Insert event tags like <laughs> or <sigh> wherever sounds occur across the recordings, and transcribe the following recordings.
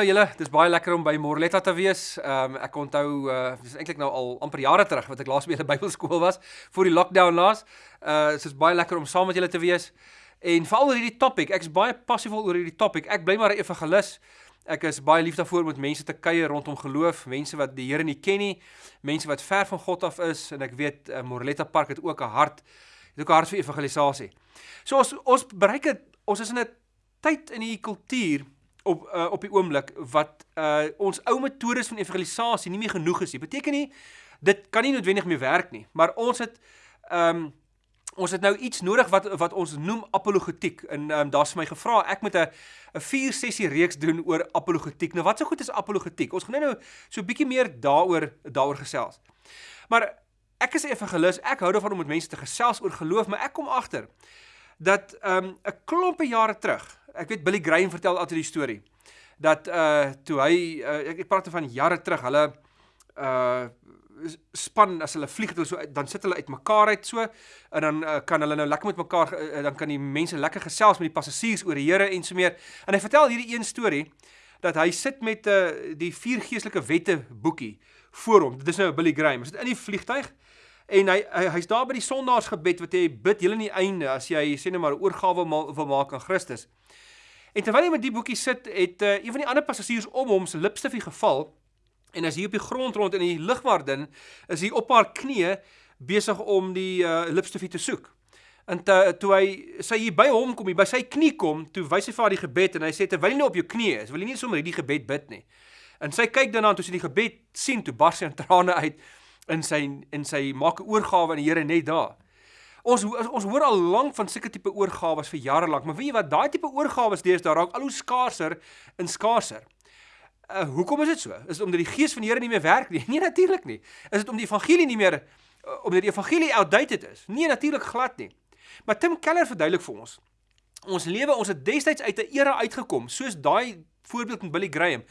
Hallo julle, dit is baie lekker om by Morletta te wees. Ehm um, ek onthou uh dis eintlik nou al amper jare terug wat ek laas by 'n <laughs> Bybelskool was voor die lockdown laas. Uh dit is baie lekker om saam met julle te wees. En veral oor hierdie topik, ek's baie passief oor hierdie topik. Ek bly maar 'n evangelis. Ek is baie lief daarvoor om met mense te kuier rondom geloof, mense wat die Here nie ken nie, mense wat ver van God af is en ek weet uh, Morletta Park het ook 'n hart, het ook 'n hart vir evangelisasie. So ons ons bereik het, ons is in 'n tyd in die kultuur op uh, op die oomblik wat uh, ons ou metodes van evangelisasie nie meer genoeg is nie. Beteken nie dit kan nie noodwendig meer werk nie, maar ons het ehm um, ons het nou iets nodig wat wat ons noem apologetiek. En ehm um, daar's my gevra ek moet 'n 'n 4 sessie reeks doen oor apologetiek. Nou wat so goed is apologetiek? Ons gaan nou so 'n bietjie meer daaroor daaroor gesels. Maar ek is 'n evangelis. Ek hou daarvan om met mense te gesels oor geloof, maar ek kom agter dat ehm um, 'n klompe jare terug ek weet Billy Graham vertel altyd die storie dat uh toe hy uh, ek, ek praat van jare terug, hulle uh span as hulle vlieg hulle so dan sit hulle uitmekaar uit so en dan uh, kan hulle nou lekker met mekaar uh, dan kan die mense lekker gesels met die passasiers oor die Here en so meer. En hy vertel hierdie een storie dat hy sit met uh die vier geestelike wette boekie voor hom. Dit is nou Billy Graham. Hy sit in die vliegtyg en hy hy's hy daar by die sondaarsgebed wat hy bid heel aan die einde as jy sê net maar 'n oorgawe wil maak aan Christus. En terwyl hy met die boekie sit, het uh, een van die ander passasiers om hom se lipstifie geval en as hy op die grond rond in die lugwaardin is hy op haar knieë besig om die uh, lipstifie te soek. En te, toe hy sy hier by hom kom, hy by sy knie kom, toe wys hy vir haar die gebed en hy sê terwyl jy nou op jou knie is, wil jy nie sommer hierdie gebed bid nie. En sy kyk dan aan toe sy die gebed sien, toe bars sy in trane uit in sy in sy maak 'n oorgawe aan die Here net daar. Ons ons hoor al lank van sulke tipe oorgawes vir jare lank, maar weet jy wat, daai tipe oorgawes deesdae raak al hoe skaarser en skaarser. Uh hoekom is dit so? Is dit omdat die gees van die Here nie meer werk nie? <laughs> Nee, natuurlik nie. Is dit omdat die evangelie nie meer uh, omdat die evangelie outdated is? Nee, natuurlik glad nie. Maar Tim Keller verduidelik vir ons. Ons lewe, ons het destyds uit 'n era uitgekom, soos daai voorbeeld met Billy Graham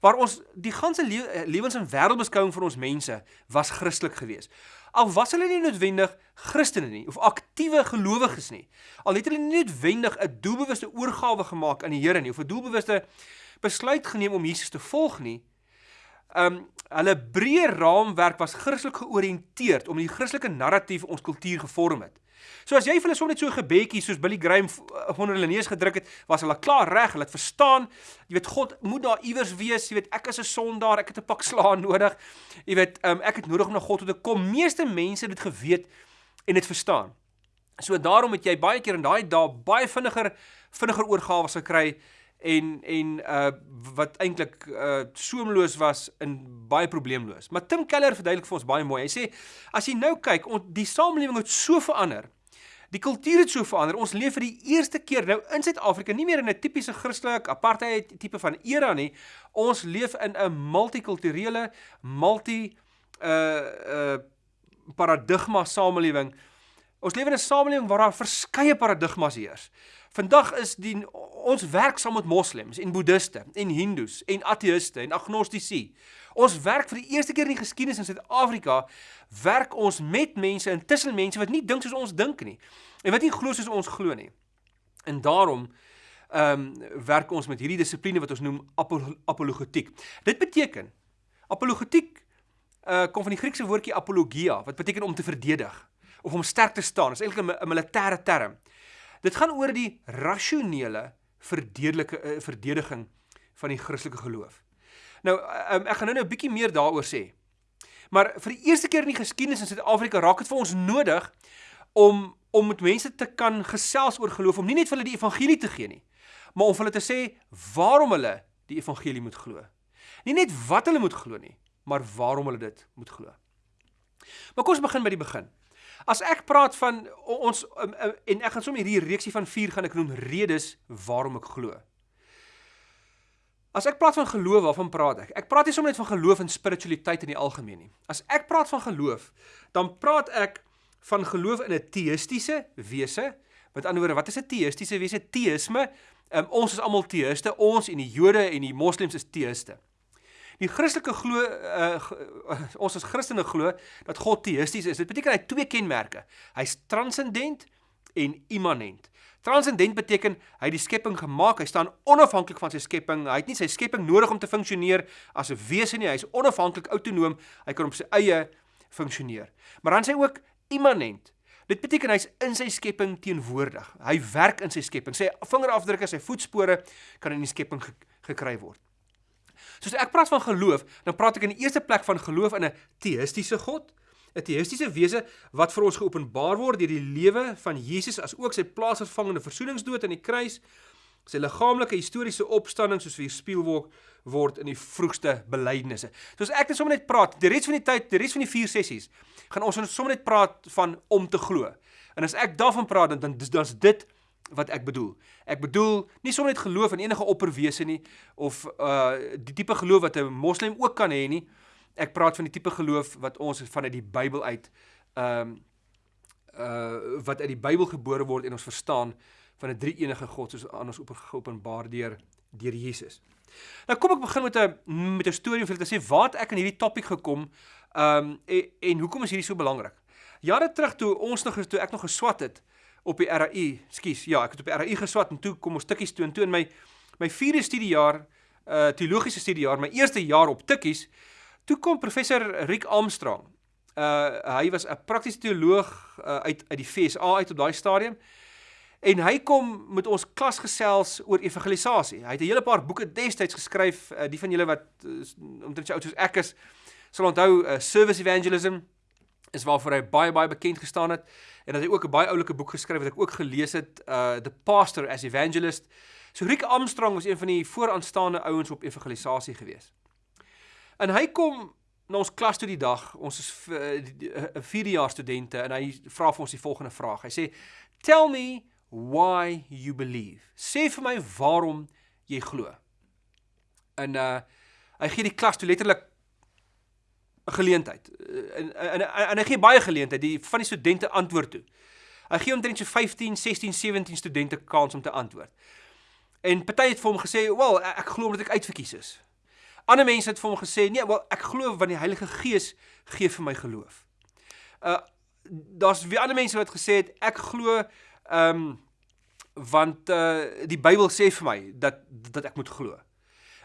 waar ons die ganse le lewens en wêreldbeskouing vir ons mense was Christelik geweest. Al was hulle nie noodwendig Christene nie of aktiewe gelowiges nie. Al het hulle nie noodwendig 'n doelbewuste oorgawe gemaak aan die Here nie of 'n doelbewuste besluit geneem om Jesus te volg nie. Um hulle breë raamwerk was Christelik georiënteerd om die Christelike narratief ons kultuur gevorm het. So as jy vir hulle sommer net so 'n gebedjie soos Billy Graham eh, onder hulle neus gedruk het, was hulle klaar reg, hulle het verstaan. Jy weet God moet daar iewers wees. Jy weet ek is 'n sondaar, ek het 'n pak slaan <laughs> nodig. Jy weet um, ek het nodig om na God toe te kom. Meeste mense het dit geweet en dit verstaan. So daarom het jy baie keer in daai dae baie vinniger vinniger oorgawe gekry en en uh wat eintlik uh soemloos was in baie probleemloos. Maar Tim Keller verduidelik vir ons baie mooi. Hy sê as jy nou kyk, on, die samelewing het so verander. Die kultuur het so verander. Ons leef vir die eerste keer nou in Suid-Afrika nie meer in 'n tipiese Christelike apartheid tipe van era nie. Ons leef in 'n multikulturele, multi uh uh paradigma samelewing. Ons leef in 'n samelewing waar daar verskeie paradigmas heers. Vandag is die ons werk saam met moslems en boeddiste en hindoes en ateïste en agnostici. Ons werk vir die eerste keer in die geskiedenis in Suid-Afrika werk ons met mense en tussen mense wat nie dink soos ons dink nie en wat nie glo soos ons glo nie. En daarom ehm um, werk ons met hierdie dissipline wat ons noem apologetiek. Dit beteken apologetiek uh kom van die Griekse woordjie apologia wat beteken om te verdedig of om sterk te staan. Dit is eintlik 'n militêre term. Dit gaan oor die rasionele verdedelike uh, verdediging van die Christelike geloof. Nou um, ek gaan nou nou 'n bietjie meer daaroor sê. Maar vir die eerste keer in die geskiedenis in Suid-Afrika raak dit vir ons nodig om om met mense te kan gesels oor geloof, om nie net vir hulle die evangelie te gee nie, maar om vir hulle te sê waarom hulle die evangelie moet glo. Nie net wat hulle moet glo nie, maar waarom hulle dit moet glo. Maar kom ons begin by die begin. As ek praat van ons um, um, en ek gaan sommer hierdie reeksie van 4 gaan ek noem redes waarom ek glo. As ek praat van geloof, waarvan praat ek? Ek praat nie sommer net van geloof en spiritualiteit in die algemeen nie. As ek praat van geloof, dan praat ek van geloof in 'n teïstiese wese. Met ander woorde, wat is 'n teïstiese wese? Teïsme. Um, ons is almal teïste. Ons en die Jode en die Moslems is teïste. Die Christelike glo uh, ons as Christene glo dat God teïsties is. Dit beteken hy het twee kenmerke. Hy's transcendent en immanent. Transcendent beteken hy het die skepping gemaak, hy staan onafhanklik van sy skepping. Hy het nie sy skepping nodig om te funksioneer as 'n wese nie. Hy is onafhanklik, autonoom. Hy kan op sy eie funksioneer. Maar dan sê hy ook immanent. Dit beteken hy's in sy skepping teenwoordig. Hy werk in sy skepping. Sy vingerafdrukke, sy voetspore kan in die skepping gekry word. Soos ek praat van geloof, dan praat ek in die eerste plek van geloof in 'n teïstiese God, 'n teïstiese wese wat vir ons geopenbaar word deur die lewe van Jesus as ook sy plaasvervangende versoeningsdood aan die kruis, sy liggaamlike historiese opstanding soos weerspieël word word in die vroegste belydenisse. Soos ek net sommer net praat, die res van die tyd, die res van die 4 sessies, gaan ons sommer net praat van om te glo. En as ek daarvan praat dan dan dan's dit wat ek bedoel. Ek bedoel nie sommer net geloof in enige opperwese nie of uh die tipe geloof wat 'n moslim ook kan hê nie. Ek praat van die tipe geloof wat ons vanuit die Bybel uit ehm um, uh wat uit die Bybel gebore word en ons verstaan van 'n drie-enige God soos aan ons openbaar deur deur Jesus. Nou kom ek begin met 'n met 'n storie om vir te sê waar ek aan hierdie topik gekom ehm um, en, en hoekom is hierdie so belangrik? Jare terug toe ons nog toe ek nog geswat het, op die RAI, skus, ja, ek het op die RAI geswat en toe kom ons tikkies toe en toe in my my vierde studiejaar, uh teologiese studiejaar, my eerste jaar op tikkies, toe kom professor Rick Armstrong. Uh hy was 'n praktiese teoloog uh, uit uit die FSA uit op daai stadium. En hy kom met ons klas gesels oor evangelisasie. Hy het 'n hele paar boeke destyds geskryf, uh, die van julle wat uh, omtrent so oud soos ek is, sal onthou uh, Service Evangelism is waarvoor hy baie baie bekend gestaan het en dat hy ook 'n baie oulike boek geskryf het wat ek ook gelees het uh The Pastor as Evangelist. So Rick Armstrong was een van die vooraanstaande ouens op evangelisasie gewees. En hy kom na ons klas toe die dag. Ons is 'n uh, 4de jaar studente en hy vra vir ons die volgende vraag. Hy sê: "Tell me why you believe." Sê vir my waarom jy glo. En uh hy gee die klas toe letterlik 'n geleentheid. En en en hy gee baie geleentheid die van die studente antwoord toe. Hy gee omtrent so 15, 16, 17 studente kans om te antwoord. En party het vir hom gesê, "Wel, ek glo omdat ek uitverkies is." Ander mense het vir hom gesê, "Nee, wel, ek glo want die Heilige Gees gee vir my geloof." Uh daar's weer ander mense wat gesê het, "Ek glo ehm um, want uh die Bybel sê vir my dat dat ek moet glo."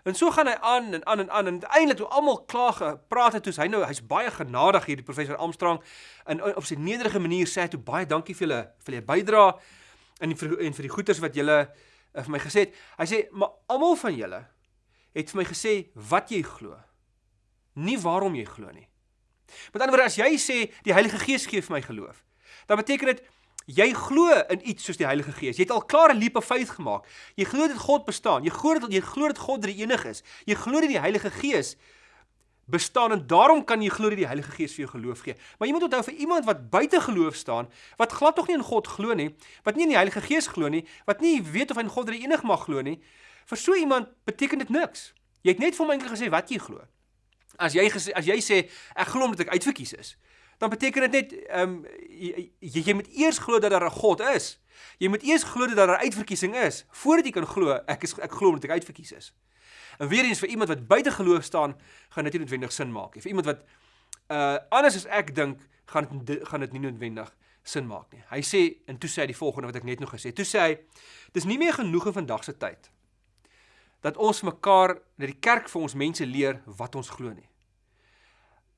En so gaan hy aan en aan en aan en uiteindelik toe almal klaar gepraat het, toe hy nou hy's baie genadig hierdie professor Armstrong en op sy nederige manier sê hy toe baie dankie vir julle vir julle bydrae en vir en vir die goeders wat julle uh, vir my gesê het. Hy sê maar almal van julle het vir my gesê wat jy glo. Nie waarom jy glo nie. Met ander woorde as jy sê die Heilige Gees gee vir my geloof, dan beteken dit Jy glo in iets soos die Heilige Gees. Jy het al klaar 'n leap of faith gemaak. Jy glo dat God bestaan. Jy glo dat jy glo dat God drie enig is. Jy glo dat die Heilige Gees bestaan en daarom kan jy glo dat die Heilige Gees vir jou geloof gee. Maar jy moet onthou vir iemand wat buite geloof staan, wat glad tog nie in God glo nie, wat nie in die Heilige Gees glo nie, wat nie weet of hy in God drie enig mag glo nie, vir so iemand beteken dit niks. Jy het net vir my eintlik gesê wat jy glo. As jy gesê as jy sê ek glo omdat ek uitverkies is, dan beteken dit net ehm um, jy, jy, jy moet eers glo dat daar 'n God is. Jy moet eers glo dat daar 'n uitverkiesing is voordat jy kan glo ek is ek glo omdat ek uitverkies is. En weer eens vir iemand wat buite geloof staan, gaan dit nie noodwendig sin maak nie. Vir iemand wat uh anders as ek dink, gaan dit gaan dit nie noodwendig sin maak nie. Hy sê en toe sê hy die volgende wat ek net nog gesê het. Toe sê hy dis nie meer genoeg in vandag se tyd dat ons mekaar dat die kerk vir ons mense leer wat ons glo nie.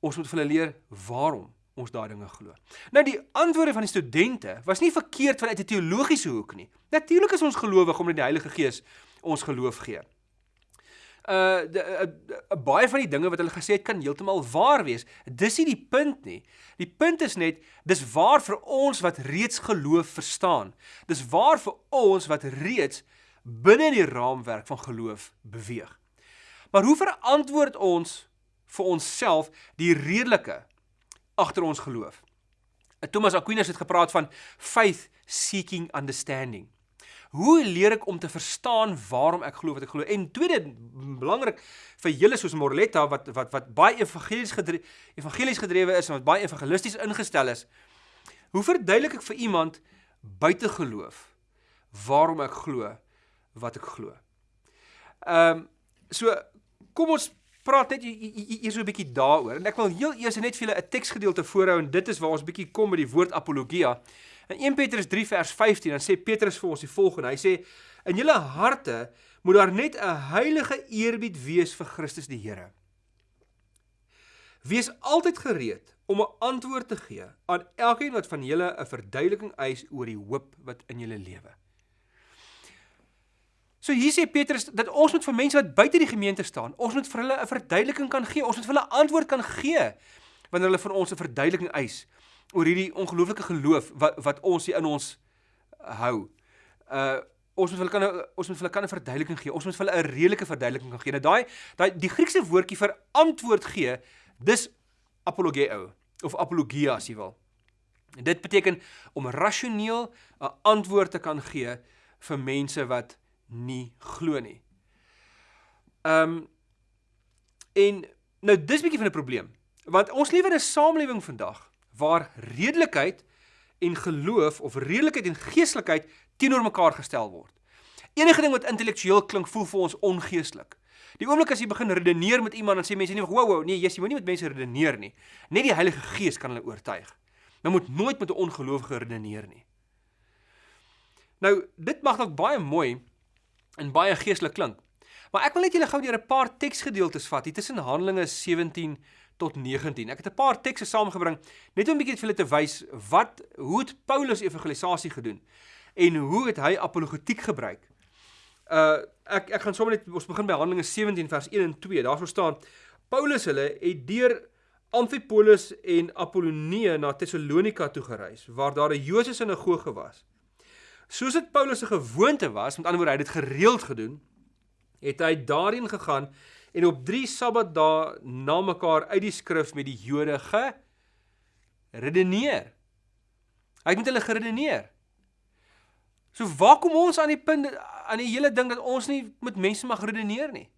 Ons moet vir hulle leer waarom ons daai dinge glo. Nou die antwoorde van die studente was nie verkeerd vanuit 'n teologiese hoek nie. Natuurlik is ons gelowig omdat die Heilige Gees ons geloof gee. Uh, de, uh, uh baie van die dinge wat hulle gesê het kan heeltemal waar wees. Dis nie die punt nie. Die punt is net dis waar vir ons wat reeds geloof verstaan. Dis waar vir ons wat reeds binne die raamwerk van geloof beweeg. Maar hoe verantwoord ons vir onsself die redelike agter ons geloof. Thomas Aquinas het gepraat van faith seeking understanding. Hoe leer ek om te verstaan waarom ek glo wat ek glo? En tweede belangrik vir julle soos Morletta wat wat wat baie evangelies gedrewe evangelies gedrewe is en wat baie evangelisties ingestel is. Hoe verduidelik ek vir iemand buite geloof waarom ek glo wat ek glo? Ehm um, so kom ons praat net hier so 'n bietjie daaroor. En ek wil heel eers net vir julle 'n teksgedeelte voorhou en dit is waar ons bietjie kom by die woord apologia. In 1 Petrus 3 vers 15 dan sê Petrus vir ons die volgende. Hy sê in julle harte moet daar net 'n heilige eerbied wees vir Christus die Here. Wees altyd gereed om 'n antwoord te gee aan elkeen wat van julle 'n verduideliking eis oor die hoop wat in julle lewe. So hier sê Petrus dat ons moet vir mense wat buite die gemeente staan, ons moet vir hulle 'n verduideliking kan gee, ons moet vir hulle antwoord kan gee wanneer hulle van ons 'n verduideliking eis oor hierdie ongelooflike geloof wat wat ons hier in ons hou. Uh ons moet hulle kan ons moet hulle kan 'n verduideliking gee. Ons moet hulle 'n redelike verduideliking kan gee. Nou daai daai die Griekse woordjie vir antwoord gee, dis apologeo of apologia as jy wil. En dit beteken om rasioneel 'n antwoord te kan gee vir mense wat nie glo nie. Ehm um, en nou dis bietjie van 'n probleem. Want ons leef in 'n samelewing vandag waar redelikheid en geloof of redelikheid en geestelikheid teenoor mekaar gestel word. Enige ding wat intellektueel klink, voel vir ons ongeestelik. Die oomblik as jy begin redeneer met iemand en sê mense nie, "Wow, wow, nee, jy moet nie met mense redeneer nie. Net die Heilige Gees kan hulle oortuig." Nou moet nooit met 'n ongelowige redeneer nie. Nou, dit mag dalk baie mooi en baie geestelik klink. Maar ek wil net julle gou deur 'n paar teksgedeeltes vat hier tussen Handelinge 17 tot 19. Ek het 'n paar tekste saamgebring net om 'n bietjie vir julle te wys wat hoe het Paulus evangelisasie gedoen en hoe het hy apologetiek gebruik. Uh ek ek gaan sommer net ons begin by Handelinge 17 vers 1 en 2. Daarso staan Paulus hulle het deur Amphipolis en Apollonie na Tessalonika toe gereis waar daar 'n Joodse sinagoge was. Soos dit Paulus se gewoonte was, met ander woorde hy het dit gereeld gedoen, het hy daarin gegaan en op 3 Sabbatdae na mekaar uit die skrif met die Jode geredeneer. Hy het met hulle geredeneer. So waar kom ons aan die punt aan die hele ding dat ons nie met mense mag redeneer nie?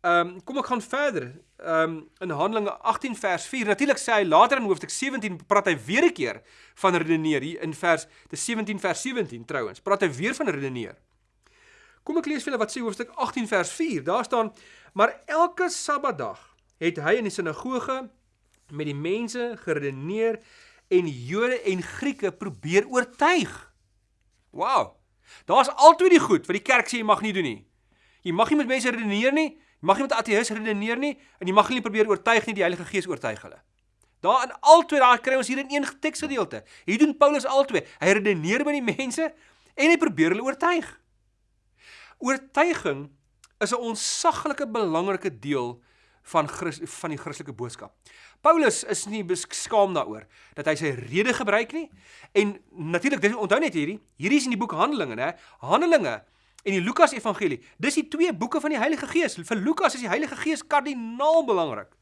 Ehm um, kom ek gaan verder. Ehm um, in Handelinge 18 vers 4. Natuurlik sê hy later in hoofstuk 17 praat hy weer 'n keer van redeneer hier in vers die 17 vers 17 trouens. Praat hy weer van redeneer. Kom ek lees vir julle wat sê hoofstuk 18 vers 4. Daar staan: "Maar elke Sabbatdag het hy in die sinagoge met die mense geredeneer en Jode en Grieke probeer oortuig." Wow. Daar's altyd die goed wat die kerk sê jy mag nie doen nie. Jy mag nie met mense redeneer nie. Mag nie met ateïs redeneer nie en jy mag nie probeer oortuig nie die Heilige Gees oortuig hulle. Daar in albei daai kry ons hier in een teksgedeelte. Hier doen Paulus albei. Hy redeneer met die mense en hy probeer hulle oortuig. Oortuiging is 'n onsaglike belangrike deel van Christ, van die Christelike boodskap. Paulus is nie beskaam daaroor dat hy sy rede gebruik nie en natuurlik dis onthou net hierdie, hierdie is in die boek Handelinge, né? Handelinge en die Lukas Evangelie. Dis die twee boeke van die Heilige Gees. Vir Lukas is die Heilige Gees kardinaal belangrik.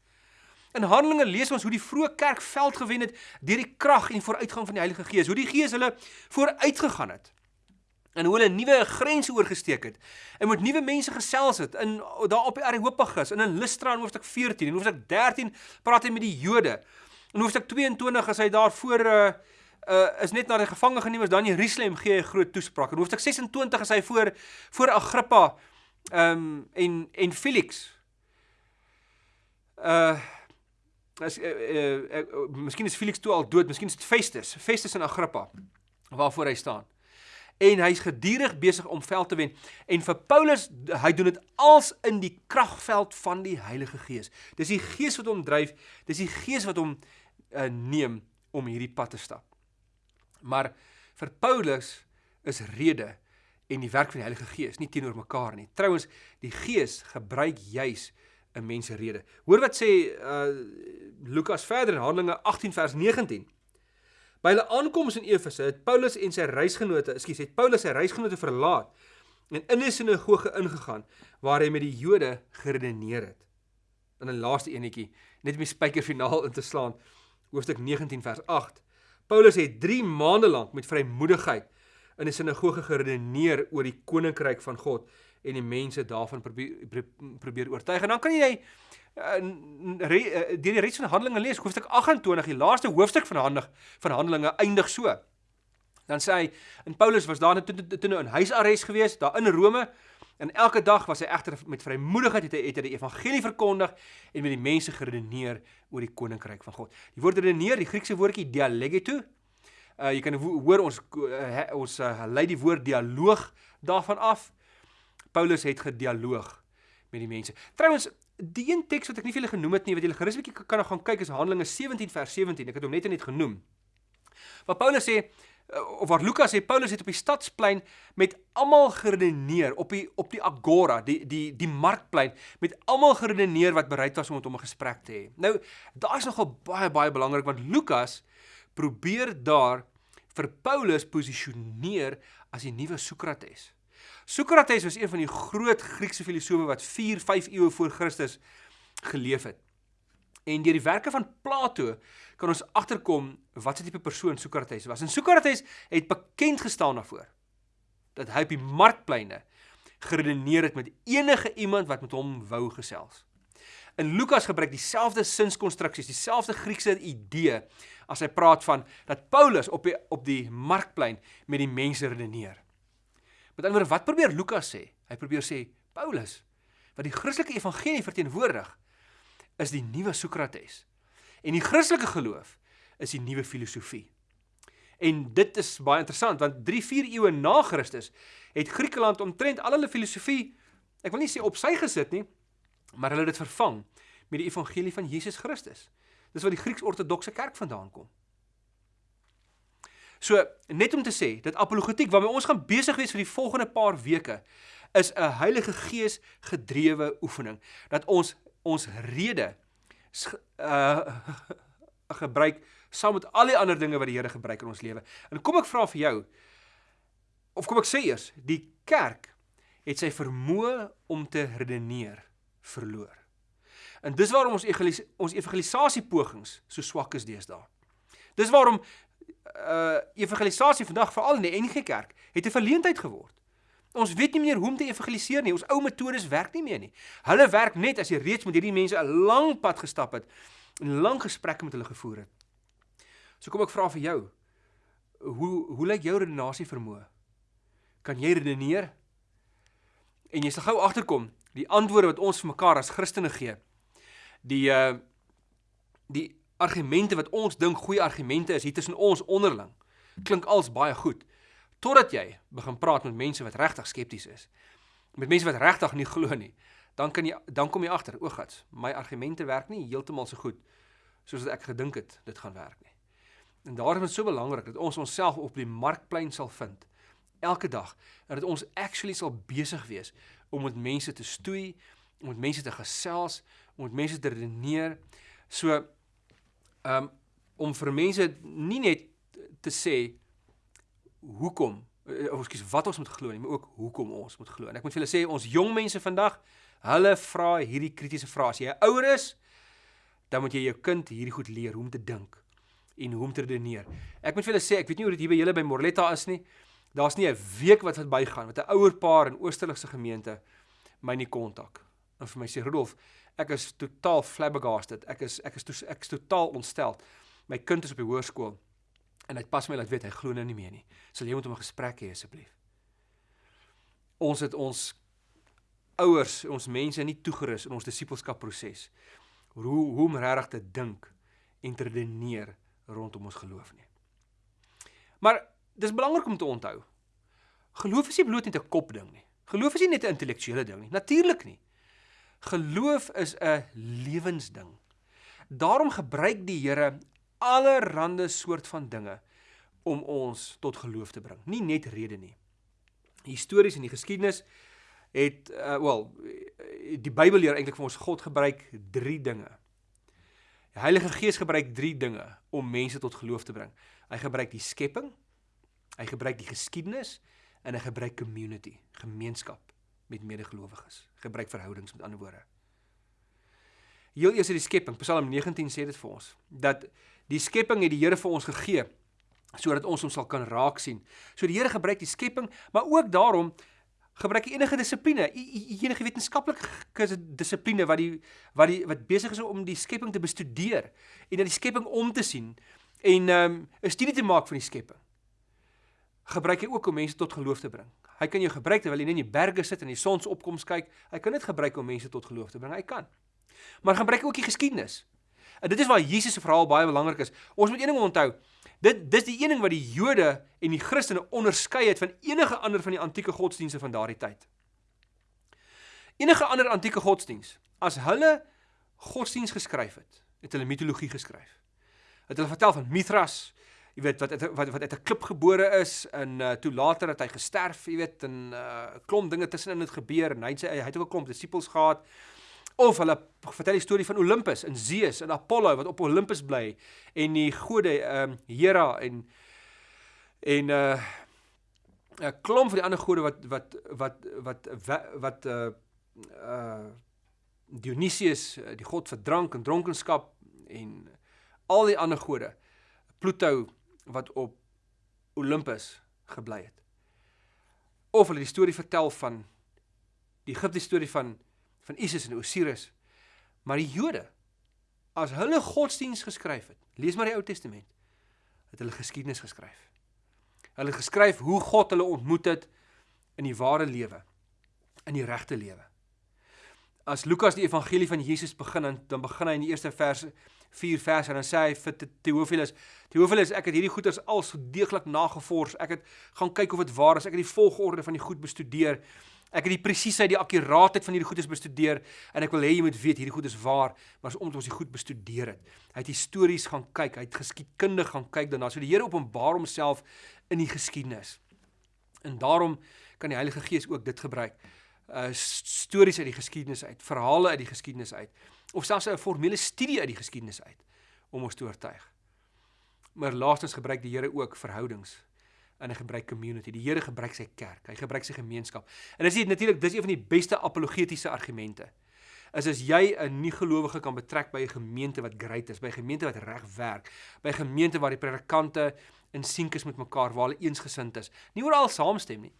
In Handelinge lees ons hoe die vroeë kerk veld gewen het deur die krag en vooruitgang van die Heilige Gees. Hoe die Gees hulle vooruitgegaan het en hoe hulle nuwe grense oorgesteek het en met nuwe mense gesels het in daar op die Areopagus en in Lystra in hoofstuk 14 en hoofstuk 13 praat hy met die Jode. In hoofstuk 22 is hy daar voor uh, uh, is net na die gevangene geneem is dan in Jerusalem gee hy 'n groot toespraak. In hoofstuk 26 is hy voor voor Agrippa ehm um, en en Felix. Uh as uh, uh, uh, uh, miskien is Felix toe al dood, miskien is dit Festus, Festus en Agrippa waarvoor hy staan en hy's gedurig besig om veld te wen. En vir Paulus, hy doen dit als in die kragveld van die Heilige Gees. Dis die Gees wat hom dryf, dis die Gees wat hom uh, neem om hierdie pad te stap. Maar vir Paulus is rede en die werk van die Heilige Gees nie teenoor mekaar nie. Trouwens, die Gees gebruik juis 'n mens se rede. Hoor wat sê uh Lukas verder in Handelinge 18 vers 19. By hulle aankoms in Efese het Paulus en sy reisgenote, ekskuus, het Paulus sy reisgenote verlaat en in 'n sinagoge ingegaan waar hy met die Jode geredeneer het. In 'n laaste enetjie, net om die spyker finaal in te slaan, hoofstuk 19 vers 8. Paulus het 3 maande lank met vrymoedigheid in 'n sinagoge geredeneer oor die koninkryk van God en die mense daarvan probeer probeer oortuig. En dan kan jy uh, deur die res van Handelinge lees, hoofstuk 28, die laaste hoofstuk van Handelinge van Handelinge eindig so. Dan sê hy, en Paulus was daar toe toe nou in huisarrest gewees, daar in Rome, en elke dag was hy egter met vrymoedigheid het hy het hy die evangelie verkondig en met die mense geredeneer oor die koninkryk van God. Die woord redeneer, die Griekse woordjie dialegeto, Uh jy kan hoor ons uh, ons uh, lei die woord dialoog daarvan af. Paulus het gedialoog met die mense. Trouwens, die een teks wat ek nie vir julle genoem het nie, wat julle gerus 'n bietjie kan gaan kyk is Handelinge 17 vers 17. Ek het hom net net genoem. Waar Paulus sê of waar Lukas sê Paulus het op die stadsplein met almal geredeneer op die op die agora, die die die markplein met almal geredeneer wat bereid was om met hom 'n gesprek te hê. Nou, daar is nogal baie baie belangrik want Lukas probeer daar vir Paulus posisioneer as die nuwe Sokrates. Sokrates was een van die groot Griekse filosowe wat 4, 5 eeue voor Christus geleef het. En deur die werke van Plato kan ons agterkom wat 'n tipe persoon Sokrates was. En Sokrates het bekend gestaan daarvoor dat hy op die markpleine geredeneer het met enige iemand wat met hom wou gesels. In Lukas gebruik dieselfde sinskonstruksies, dieselfde Griekse idee as hy praat van dat Paulus op die op die markplein met die mense redeneer. Met ander woorde, wat probeer Lukas sê? Hy probeer sê Paulus wat die Christelike evangelie verteenwoordig is die nuwe Sokrates. En die Christelike geloof is die nuwe filosofie. En dit is baie interessant want 3-4 eeue na Christus het Griekeland omtrent al hulle filosofie, ek wil nie sê op sy gesit nie, maar hulle het dit vervang met die evangelie van Jesus Christus. Dis waar die Grieks-ortodokse kerk vandaan kom. So, net om te sê, dat apologetiek waarmee ons gaan besig wees vir die volgende paar weke, is 'n Heilige Gees gedrewe oefening dat ons ons rede uh <laughs> gebruik saam met al die ander dinge wat die Here gebruik in ons lewe. En kom ek vra vir jou of kom ek sê eers, die kerk het sy vermoë om te redeneer verloor. En dis waarom ons evangelis ons evangelisasie pogings so swak is deesdae. Dis waarom uh evangelisasie vandag veral in die NG Kerk het 'n verleentheid geword. Ons weet nie meer hoe om te evangeliseer nie. Ons ou metodes werk nie meer nie. Hulle werk net as jy reeds met hierdie mense 'n lang pad gestap het en lang gesprekke met hulle gevoer het. So kom ek vra vir jou. Hoe hoe lyk jou redenasie vermoë? Kan jy redeneer? En jy sal gou agterkom die antwoorde wat ons vir mekaar as Christene gee. Die uh die argumente wat ons dink goeie argumente is hier tussen ons onderling klink als baie goed totdat jy begin praat met mense wat regtig skepties is. Met mense wat regtig nie glo nie. Dan kan jy dan kom jy agter, o gats, my argumente werk nie heeltemal so goed soos wat ek gedink het dit gaan werk nie. En daarom is dit so belangrik dat ons onsself op die markplein sal vind elke dag en dat ons actually sal besig wees om met mense te stoei, om met mense te gesels, om met mense te redeneer. So um om vir mense nie net te sê hoekom eh, of ekskuus wat ons moet glo nie, maar ook hoekom ons moet glo. En ek moet vir julle sê ons jong mense vandag, hulle vra hierdie kritiese vrae. As jy ouer is, dan moet jy jou kind hierdie goed leer hoe om te dink en hoe om te redeneer. Ek moet vir julle sê, ek weet nie hoe dit hier by julle by Morletta is nie. Daar's nie 'n week wat verbygaan met 'n ouer paar in Oosterlikse gemeente my nie kontak. En vir my sê Rudolf, ek is totaal flabbergasted. Ek is ek is to, ek is totaal ontstel. My kind is op die hoërskool en hy pas my laat weet hy glo nou nie meer nie. Sal jy met hom 'n gesprek hê asseblief? Ons het ons ouers, ons mense nie toegerus in ons disippelskap proses. Hoe hoe om regtig te dink en te redeneer rondom ons geloof nie. Maar dis belangrik om te onthou. Geloof is nie bloot net 'n kopding nie. Geloof is nie net 'n intellektuele ding nie. Natuurlik nie. Geloof is 'n lewensding. Daarom gebruik die Here allerlei soort van dinge om ons tot geloof te bring. Nie net rede nie. Histories in die geskiedenis het uh, wel die Bybel leer eintlik vir ons God gebruik 3 dinge. Die Heilige Gees gebruik 3 dinge om mense tot geloof te bring. Hy gebruik die skepping, hy gebruik die geskiedenis en hy gebruik community, gemeenskap met medegelowiges. Gebruik verhoudings met ander woorde. Heel eers uit die skepping, Psalm 19 sê dit vir ons dat die skepping het die Here vir ons gegee sodat ons hom sal kan raak sien. So die Here gebruik die skepping, maar ook daarom gebruik hy enige dissipline, enige wetenskaplike dissipline wat die wat die wat besig is om die skepping te bestudeer en dat die skepping om te sien en ehm, 'n um, studie te maak van die skepping. Gebruik hy ook om mense tot geloof te bring. Hy kan jou gebruik terwyl jy net in die berge sit en die sonsopkoms kyk. Hy kan dit gebruik om mense tot geloof te bring. Hy kan. Maar gebruik ook die geskiedenis. En dit is waar Jesus se verhaal baie belangrik is. Ons moet een ding onthou. Dit dis die een ding wat die Jode en die Christene onderskei het van enige ander van die antieke godsdienste van daardie tyd. Enige ander antieke godsdiens, as hulle godsdiens geskryf het, het hulle mitologie geskryf. Het hulle vertel van Mithras, jy weet wat wat wat uit 'n klip gebore is en uh, toe later het hy gesterf, jy weet, en 'n uh, klomp dinge tussenin het gebeur en hy het sy hy het ook 'n klomp disippels gehad. Of hulle vertel die storie van Olympus en Zeus en Apollo wat op Olympus bly en die gode ehm um, Hera en en uh 'n klomp van die ander gode wat wat wat wat wat, wat uh uh Dionysius, die god vir drank en dronkenskap en al die ander gode. Pluto wat op Olympus gebly het. Of hulle die storie vertel van die Egiptiese storie van van Isis en Osiris. Maar die Jode as hulle godsdiens geskryf het, lees maar die Ou Testament, het hulle geskiedenis geskryf. Hulle geskryf hoe God hulle ontmoet het in die ware lewe, in die regte lewe. As Lukas die evangelie van Jesus begin dan begin hy in die eerste vers 4 verse en dan sê hy vir Theophilus, Theophilus, ek het hierdie goeders al so deeglik nagevors. Ek het gaan kyk of dit waar is. Ek het die volgorde van die goed bestudeer. Ek het die presiesheid, die akkuraatheid van hierdie goedes bestudeer en ek wil hê jy moet weet hierdie goed is waar, maar is omdat ons die goed bestudeer het. Hy het histories gaan kyk, hy het geskiedkundig gaan kyk daarna. So die Here openbaar homself in die geskiedenis. En daarom kan die Heilige Gees ook dit gebruik. Uh stories uit die geskiedenis uit, verhale uit die geskiedenis uit of selfs 'n formele studie uit die geskiedenis uit om ons te oortuig. Maar laastens gebruik die Here ook verhoudings en hy gebruik community. Die Here gebruik sy kerk. Hy gebruik sy gemeenskap. En dis natuurlik dis een van die beste apologetiese argumente. Is as jy 'n nie-gelowige kan betrek by 'n gemeente wat great is, by 'n gemeente wat reg werk, by 'n gemeente waar die predikante in sink is met mekaar, waar hulle eensgesind is. Nie oral saamstem nie,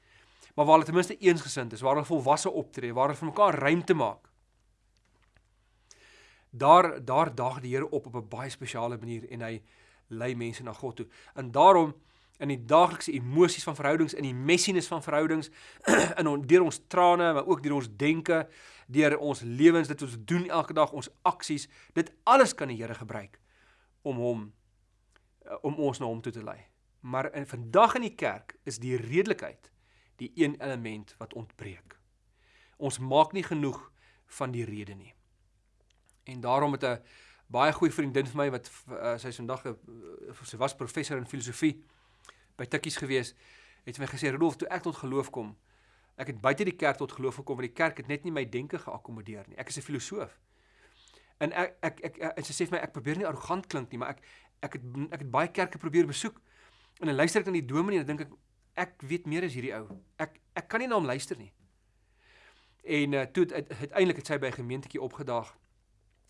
maar waar hulle ten minste eensgesind is, waar hulle volwasse optree, waar hulle vir mekaar ruimte maak. Daar daar daag die Here op op 'n baie spesiale manier en hy lei mense na God toe. En daarom in die daaglikse emosies van verhoudings, in die messiness van verhoudings, <clears throat> in on, deur ons trane, maar ook deur ons denke, deur ons lewens, dit ons doen elke dag, ons aksies, dit alles kan die Here gebruik om hom eh, om ons na hom toe te lei. Maar in vandag in die kerk is die redelikheid die een element wat ontbreek. Ons maak nie genoeg van die rede nie. En daarom het 'n baie goeie vriendin vir my wat uh, sy vandag 'n uh, sy was professor in filosofie by Tikkies gewees, het my gesê Rudolf, toe ek tot geloof kom, ek het buite die kerk tot geloof gekom want die kerk het net nie my denke geakkommodeer nie. Ek is 'n filosoof. En ek ek ek en sy sê vir my ek probeer nie arrogant klink nie, maar ek ek het ek het baie kerke probeer besoek. En dan luister ek na die dominee en dan dink ek ek weet meer as hierdie ou. Ek ek kan nie na hom luister nie. En uh, toe uiteindelik het sy by 'n gemeentetjie opgedaag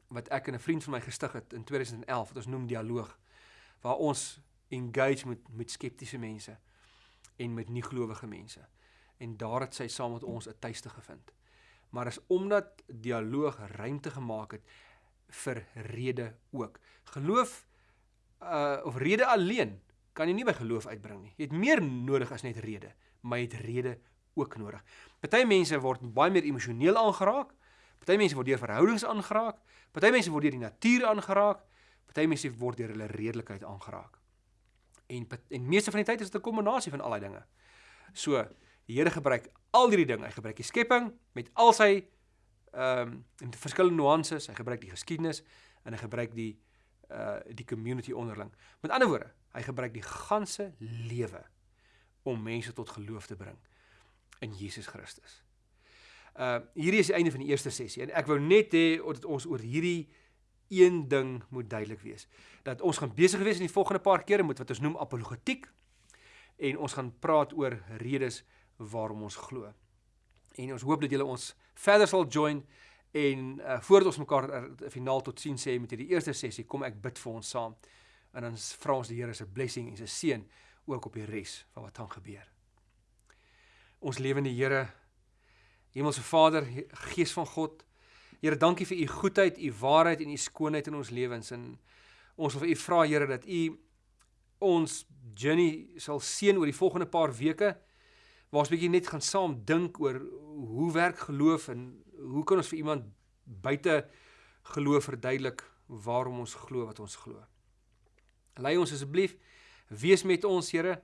wat ek en 'n vriend van my gestig het in 2011 wat ons noem dialoog waar ons engage met met skeptiese mense en met nie gelowige mense. En daar het sy saam met ons 'n tuiste gevind. Maar is omdat dialoog ruimte gemaak het vir rede ook. Geloof uh of rede alleen kan jy nie by geloof uitbring nie. Jy het meer nodig as net rede, maar jy het rede ook nodig. Party mense word baie meer emosioneel aangeraak. Party mense word deur verhoudings aangeraak. Party mense word deur die natuur aangeraak. Party mense word deur hulle redelikheid aangeraak en en meeste van die tyd is dit 'n kombinasie van al daai dinge. So, die Here gebruik al hierdie dinge. Hy gebruik die skepping met al sy ehm um, verskillende nuances. Hy gebruik die geskiedenis en hy gebruik die uh die community onderling. Met ander woorde, hy gebruik die ganse lewe om mense tot geloof te bring in Jesus Christus. Uh hierdie is die einde van die eerste sessie en ek wou net hê dat ons oor hierdie een ding moet duidelik wees. Dat ons gaan besig wees in die volgende paar kere met wat ons noem apologetiek en ons gaan praat oor redes waarom ons glo. En ons hoop dat julle ons verder sal join en uh, voordat ons mekaar uh, finaal tot sien sê met hierdie eerste sessie, kom ek bid vir ons saam. En dan vra ons die Here se blessing en se seën ook op die res van wat gaan gebeur. Ons lewende Here, Hemelse Vader, Gees van God, Here, dankie vir u goedheid, u waarheid en u skoonheid in ons lewens en ons wil vir u vra Here dat u ons journey sal seën oor die volgende paar weke waar ons bietjie net gaan saam dink oor hoe werk geloof en hoe kan ons vir iemand buite geloof verduidelik waarom ons glo wat ons glo. Lei ons asseblief Wees met ons, Here.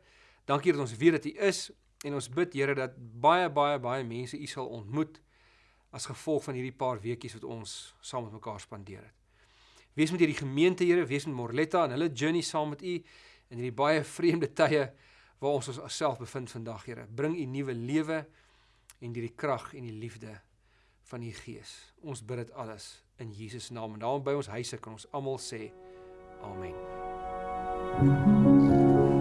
Dankie dat ons weet dat U is en ons bid, Here, dat baie baie baie mense U sal ontmoet as gevolg van hierdie paar weekies wat ons saam met mekaar spandeer het. Wees met hierdie gemeente, Here, wees met Morletta en hulle journey saam met U in hierdie baie vreemde tye waar ons onsself bevind vandag, Here. Bring U nuwe lewe en hierdie krag en die liefde van U Gees. Ons bid dit alles in Jesus naam. En daarom by ons huise kan ons almal sê amen. Thank you.